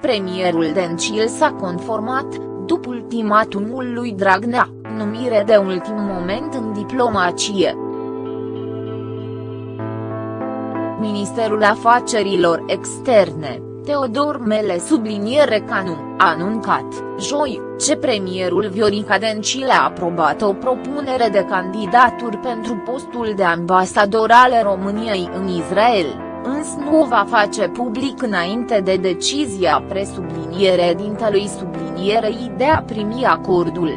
premierul Dencil s-a conformat, după ultimatumul lui Dragnea, numire de ultim moment în diplomacie. Ministerul Afacerilor Externe, Teodor Mele subliniere Canu, a anuncat, joi, ce premierul Viorica Dencil a aprobat o propunere de candidaturi pentru postul de ambasador al României în Israel, însă nu o va face public înainte de decizia presubliniere dintelui sublinierei de a primi acordul.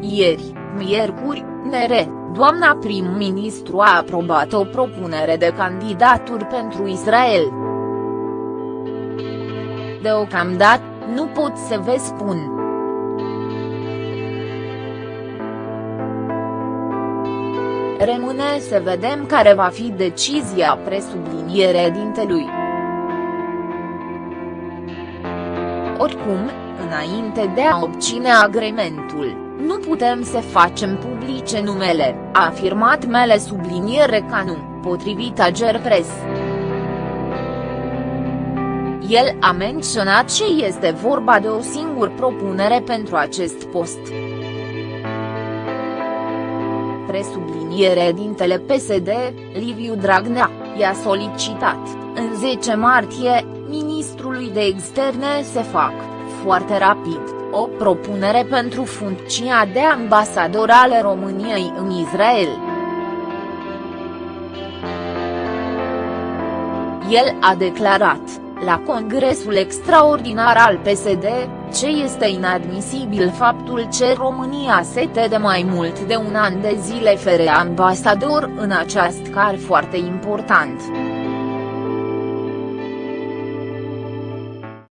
Ieri, miercuri, Nere, doamna prim-ministru a aprobat o propunere de candidaturi pentru Israel. Deocamdată, nu pot să vă spun. Rămâne să vedem care va fi decizia presubliniere dintelui. Oricum, înainte de a obține agrementul, nu putem să facem publice numele, a afirmat Mele subliniere Canu, potrivit Agerpres. El a menționat ce este vorba de o singură propunere pentru acest post. Presubliniere dintele PSD, Liviu Dragnea, i-a solicitat, în 10 martie, ministrului de externe să fac, foarte rapid, o propunere pentru funcția de ambasador al României în Israel. El a declarat, la Congresul Extraordinar al PSD, ce este inadmisibil faptul ce România se de mai mult de un an de zile fără ambasador în acest car foarte important.